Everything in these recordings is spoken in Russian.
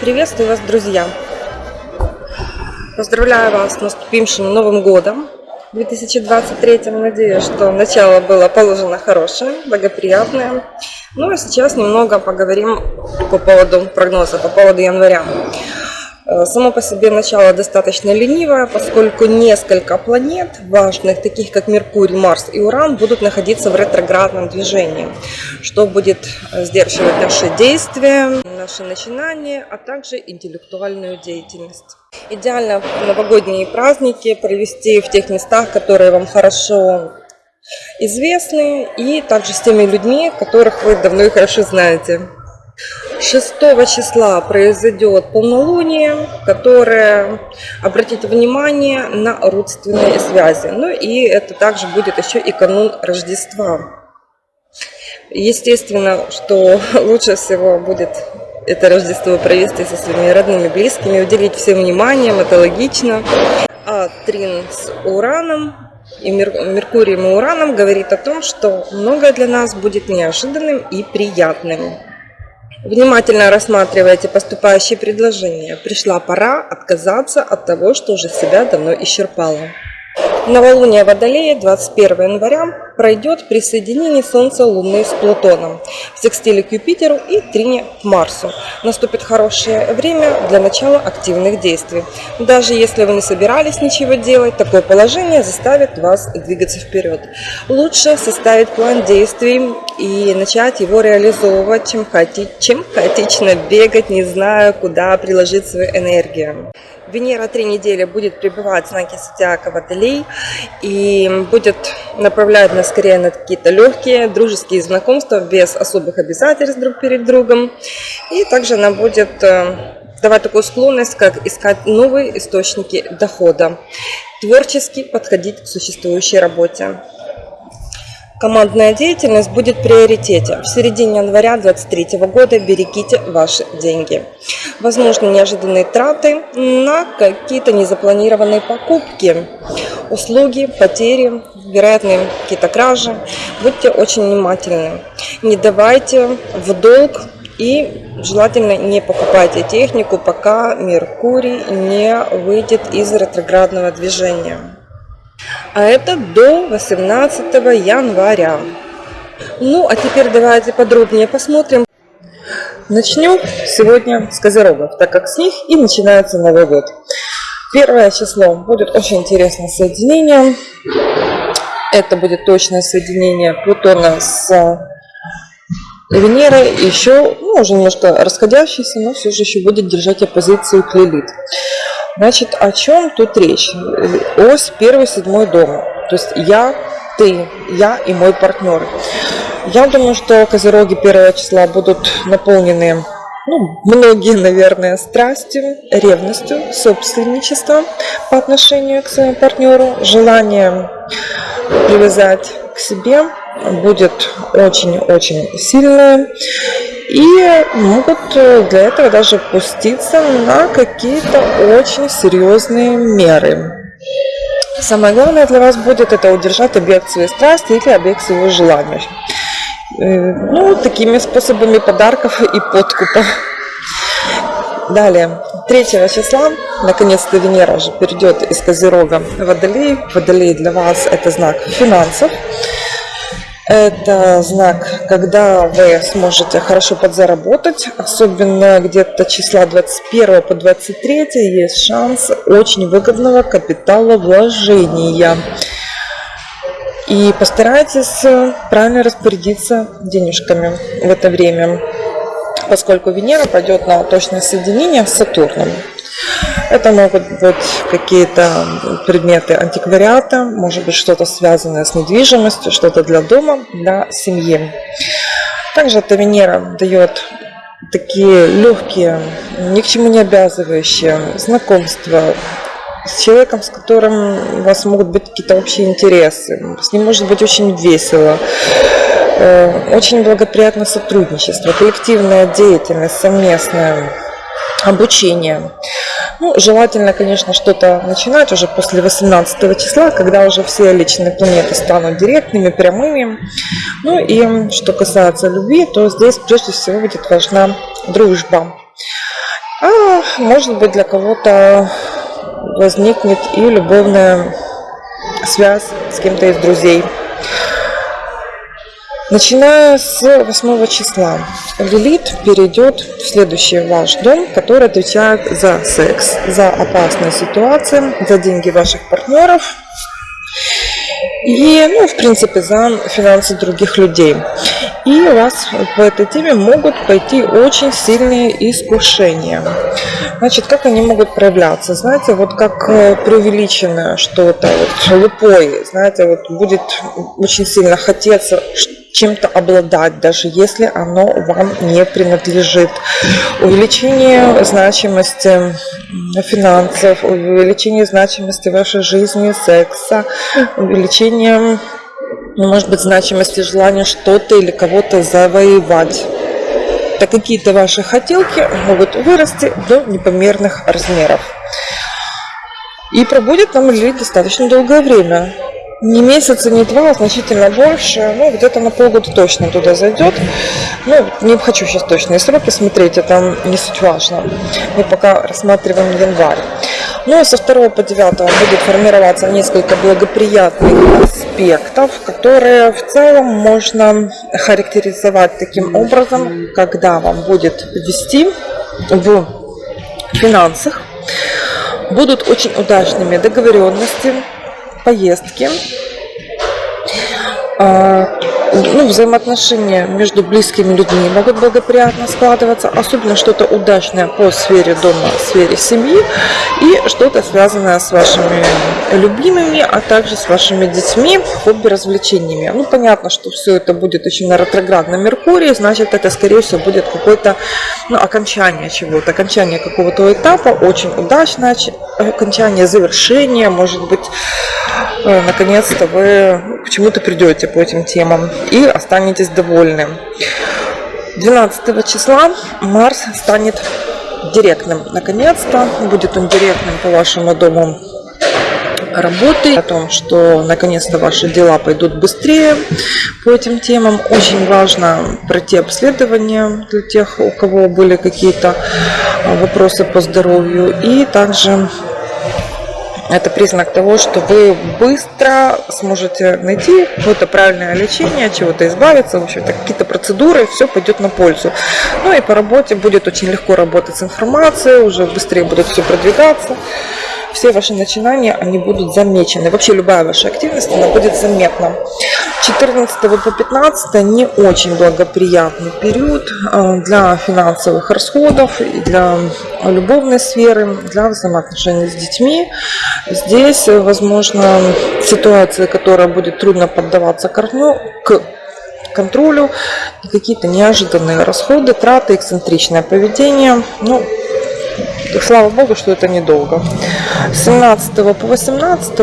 Приветствую вас, друзья! Поздравляю вас с наступившим Новым Годом 2023. Надеюсь, что начало было положено хорошее, благоприятное. Ну а сейчас немного поговорим по поводу прогноза, по поводу января. Э, само по себе начало достаточно ленивое, поскольку несколько планет важных, таких как Меркурий, Марс и Уран, будут находиться в ретроградном движении, что будет э, сдерживать наши действия, наши начинания, а также интеллектуальную деятельность. Идеально новогодние праздники провести в тех местах, которые вам хорошо известны, и также с теми людьми, которых вы давно и хорошо знаете. 6 числа произойдет полнолуние, которое обратит внимание на родственные связи. Ну и это также будет еще и канун Рождества. Естественно, что лучше всего будет это Рождество провести со своими родными, близкими, уделить всем вниманием, это логично. А Трин с Ураном и Меркурием и Ураном говорит о том, что многое для нас будет неожиданным и приятным. Внимательно рассматривайте поступающие предложения. Пришла пора отказаться от того, что уже себя давно исчерпало. Новолуние Водолея 21 января пройдет при соединении Солнца Луны с Плутоном, в секстиле к Юпитеру и трине к Марсу. Наступит хорошее время для начала активных действий. Даже если вы не собирались ничего делать, такое положение заставит вас двигаться вперед. Лучше составить план действий и начать его реализовывать, чем, хаоти... чем хаотично бегать, не зная, куда приложить свою энергию. Венера три недели будет пребывать в знаке зодиака Водолей и будет направлять нас скорее на какие-то легкие дружеские знакомства без особых обязательств друг перед другом. И также она будет э, давать такую склонность, как искать новые источники дохода, творчески подходить к существующей работе. Командная деятельность будет в приоритете. В середине января 2023 года берегите ваши деньги. Возможно, неожиданные траты на какие-то незапланированные покупки, услуги, потери, вероятные какие-то кражи. Будьте очень внимательны. Не давайте в долг и желательно не покупайте технику, пока Меркурий не выйдет из ретроградного движения а это до 18 января. Ну, а теперь давайте подробнее посмотрим. Начнем сегодня с козерогов, так как с них и начинается Новый год. Первое число будет очень интересное соединение. Это будет точное соединение Плутона с Венерой. Еще, ну, уже немножко расходящийся, но все же еще будет держать оппозицию к Лилит. Значит, о чем тут речь? Ось первый, седьмой дом. То есть я, ты, я и мой партнер. Я думаю, что козероги первого числа будут наполнены, ну, многие, наверное, страстью, ревностью, собственничеством по отношению к своему партнеру, желанием привязать к себе будет очень-очень сильное и могут э, для этого даже пуститься на какие-то очень серьезные меры. Самое главное для вас будет это удержать объект своей страсти или объект своего желания. Э, ну, такими способами подарков и подкупа. Далее, 3 числа, наконец-то Венера уже перейдет из Козерога в Водолей. Водолей для вас это знак финансов. Это знак, когда вы сможете хорошо подзаработать, особенно где-то числа 21 по 23 есть шанс очень выгодного капитала вложения. И постарайтесь правильно распорядиться денежками в это время, поскольку Венера пойдет на точное соединение с Сатурном. Это могут быть какие-то предметы антиквариата, может быть что-то связанное с недвижимостью, что-то для дома, для семьи. Также эта Венера дает такие легкие, ни к чему не обязывающие знакомства с человеком, с которым у вас могут быть какие-то общие интересы. С ним может быть очень весело. Э, очень благоприятное сотрудничество, коллективная деятельность совместная обучение. Ну, желательно, конечно, что-то начинать уже после 18 числа, когда уже все личные планеты станут директными, прямыми. Ну и что касается любви, то здесь прежде всего будет важна дружба. А может быть, для кого-то возникнет и любовная связь с кем-то из друзей. Начиная с 8 числа Лилит перейдет в следующий ваш дом, который отвечает за секс, за опасные ситуации, за деньги ваших партнеров и, ну, в принципе, за финансы других людей. И у вас по этой теме могут пойти очень сильные искушения. Значит, как они могут проявляться? Знаете, вот как э, преувеличенное что-то, вот лупой, знаете, вот будет очень сильно хотеться чем-то обладать, даже если оно вам не принадлежит. Увеличение значимости финансов, увеличение значимости вашей жизни, секса, увеличение, ну, может быть, значимости желания что-то или кого-то завоевать. Так какие-то ваши хотелки могут вырасти до непомерных размеров. И пробудет там лилит достаточно долгое время не месяца, не два, а значительно больше. Ну, где-то на полгода точно туда зайдет. Ну, не хочу сейчас точные сроки смотреть, это не суть важно. Мы пока рассматриваем январь. Ну, со 2 по 9 будет формироваться несколько благоприятных аспектов, которые в целом можно характеризовать таким образом, когда вам будет вести в финансах. Будут очень удачными договоренности, поездки, а, ну, взаимоотношения между близкими людьми могут благоприятно складываться, особенно что-то удачное по сфере дома, сфере семьи и что-то связанное с вашими любимыми, а также с вашими детьми, хобби, развлечениями. Ну, понятно, что все это будет очень на ретроградном Меркурии, значит, это, скорее всего, будет какое-то ну, окончание чего-то, окончание какого-то этапа, очень удачное окончание, завершение, может быть, наконец-то вы к чему-то придете по этим темам и останетесь довольны. 12 числа Марс станет директным. Наконец-то будет он директным по вашему дому работы, о том, что наконец-то ваши дела пойдут быстрее по этим темам. Очень важно пройти обследование для тех, у кого были какие-то вопросы по здоровью. И также это признак того, что вы быстро сможете найти какое-то правильное лечение, чего-то избавиться, в общем-то, какие-то процедуры, все пойдет на пользу. Ну и по работе будет очень легко работать с информацией, уже быстрее будет все продвигаться все ваши начинания, они будут замечены. Вообще любая ваша активность, она будет заметна. 14 по 15 не очень благоприятный период э, для финансовых расходов для любовной сферы, для взаимоотношений с детьми. Здесь, возможно, ситуация, которая будет трудно поддаваться корню, к контролю, какие-то неожиданные расходы, траты, эксцентричное поведение. Ну, слава богу, что это недолго. С 17 по 18,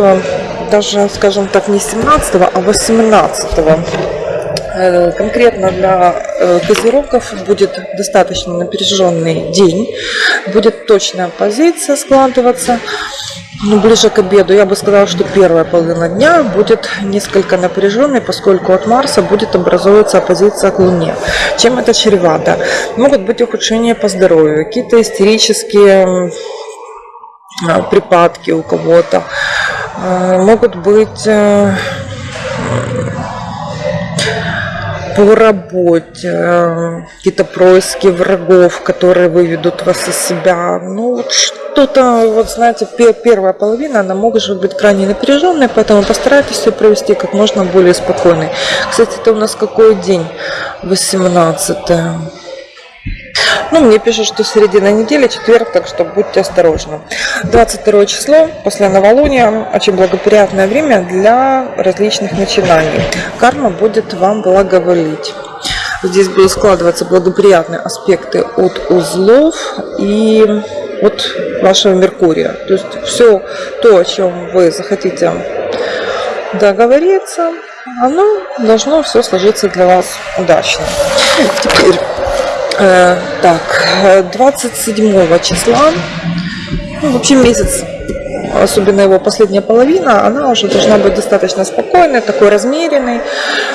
даже, скажем так, не 17, а 18 э, конкретно для э, козерогов будет достаточно напряженный день, будет точная позиция складываться ну, ближе к обеду, я бы сказала, что первая половина дня будет несколько напряженной, поскольку от Марса будет образовываться оппозиция к Луне. Чем это чревато? Могут быть ухудшения по здоровью, какие-то истерические припадки у кого-то, а, могут быть э, по работе, какие-то происки врагов, которые выведут вас из себя. Ну, вот что-то, вот знаете, первая половина, она может быть крайне напряженной, поэтому постарайтесь все провести как можно более спокойно. Кстати, это у нас какой день? 18 -е. Ну, мне пишут, что середина недели, четверг, так что будьте осторожны. 22 число, после новолуния, очень благоприятное время для различных начинаний. Карма будет вам благоволить. Здесь будут складываться благоприятные аспекты от узлов и от вашего Меркурия. То есть все то, о чем вы захотите договориться, оно должно все сложиться для вас удачно. Теперь так, 27 числа, ну, вообще месяц особенно его последняя половина, она уже должна быть достаточно спокойной, такой размеренной.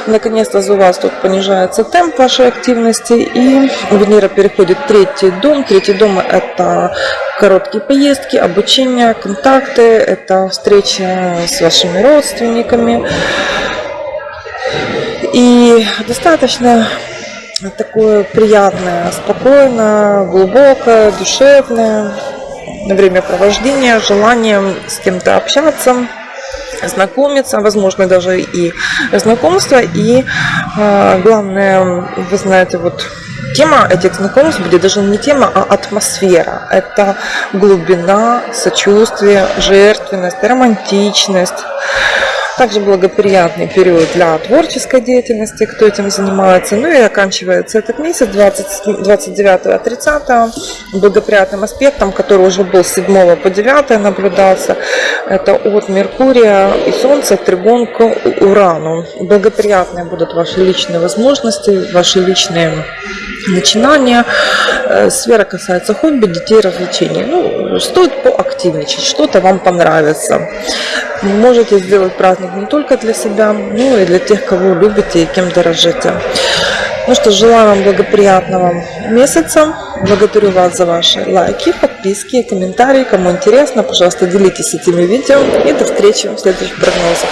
Наконец-то у вас тут понижается темп вашей активности, и Венера переходит в третий дом. Третий дом – это короткие поездки, обучение, контакты, это встречи с вашими родственниками. И достаточно такое приятное, спокойное, глубокое, душевное времяпровождение, желание с кем-то общаться, знакомиться, возможно даже и знакомство. И э, главное, вы знаете, вот тема этих знакомств будет даже не тема, а атмосфера. Это глубина, сочувствие, жертвенность, романтичность. Также благоприятный период для творческой деятельности, кто этим занимается. Ну и оканчивается этот месяц 20, 29 30 благоприятным аспектом, который уже был с 7 по 9 наблюдался. Это от Меркурия и Солнца тригон к Урану. Благоприятные будут ваши личные возможности, ваши личные начинания. Э, сфера касается хобби, детей, развлечений. Ну, стоит поактивничать, что-то вам понравится. Можете сделать праздник не только для себя, но и для тех, кого любите и кем дорожите. Ну что, желаю вам благоприятного месяца. Благодарю вас за ваши лайки, подписки, комментарии. Кому интересно, пожалуйста, делитесь этими видео. И до встречи в следующих прогнозах.